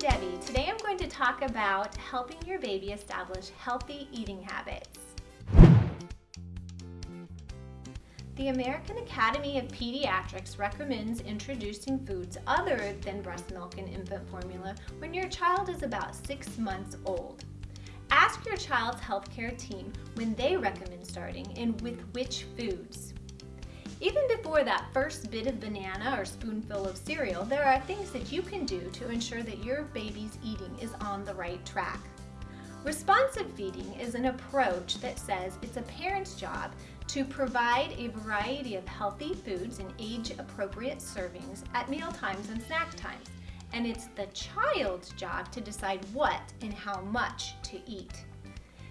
Debbie. Today I'm going to talk about helping your baby establish healthy eating habits. The American Academy of Pediatrics recommends introducing foods other than breast milk and infant formula when your child is about six months old. Ask your child's healthcare team when they recommend starting and with which foods. Even before that first bit of banana or spoonful of cereal, there are things that you can do to ensure that your baby's eating is on the right track. Responsive feeding is an approach that says it's a parent's job to provide a variety of healthy foods in age-appropriate servings at meal times and snack times, and it's the child's job to decide what and how much to eat.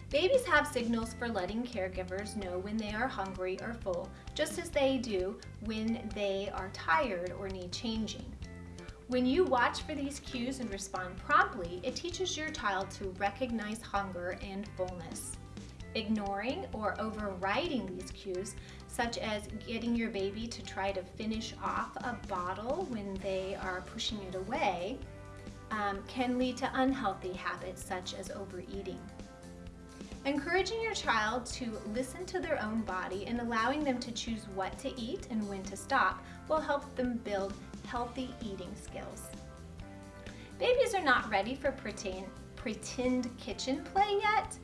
Babies have signals for letting caregivers know when they are hungry or full, just as they do when they are tired or need changing. When you watch for these cues and respond promptly, it teaches your child to recognize hunger and fullness. Ignoring or overriding these cues, such as getting your baby to try to finish off a bottle when they are pushing it away, um, can lead to unhealthy habits such as overeating. Encouraging your child to listen to their own body and allowing them to choose what to eat and when to stop will help them build healthy eating skills. Babies are not ready for pretend, pretend kitchen play yet,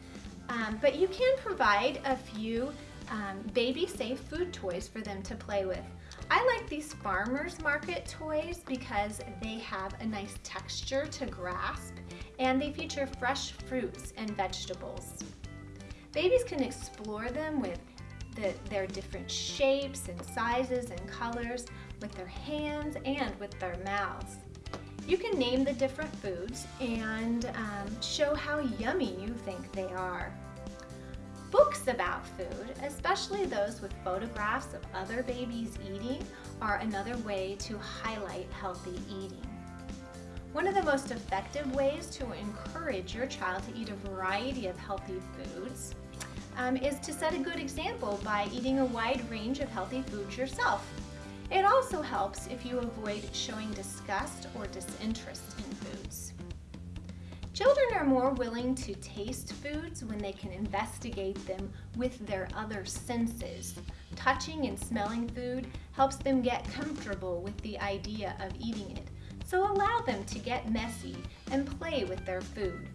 um, but you can provide a few um, baby-safe food toys for them to play with. I like these farmer's market toys because they have a nice texture to grasp and they feature fresh fruits and vegetables. Babies can explore them with the, their different shapes and sizes and colors with their hands and with their mouths. You can name the different foods and um, show how yummy you think they are. Books about food, especially those with photographs of other babies eating, are another way to highlight healthy eating. One of the most effective ways to encourage your child to eat a variety of healthy foods um, is to set a good example by eating a wide range of healthy foods yourself. It also helps if you avoid showing disgust or disinterest in foods. Children are more willing to taste foods when they can investigate them with their other senses. Touching and smelling food helps them get comfortable with the idea of eating it, so allow them to get messy and play with their food.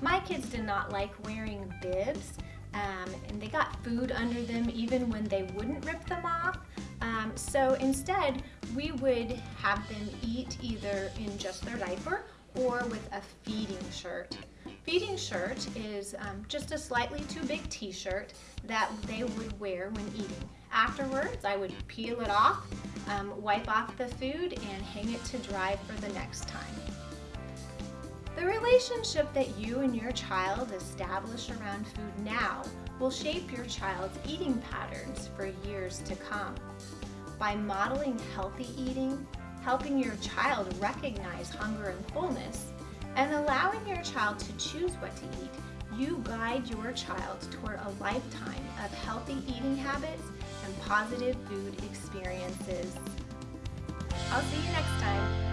My kids did not like wearing bibs, um, and they got food under them even when they wouldn't rip them off. Um, so instead, we would have them eat either in just their diaper or with a feeding shirt. Feeding shirt is um, just a slightly too big t-shirt that they would wear when eating. Afterwards, I would peel it off, um, wipe off the food, and hang it to dry for the next time. The relationship that you and your child establish around food now will shape your child's eating patterns for years to come. By modeling healthy eating, helping your child recognize hunger and fullness, and allowing your child to choose what to eat, you guide your child toward a lifetime of healthy eating habits and positive food experiences. I'll see you next time.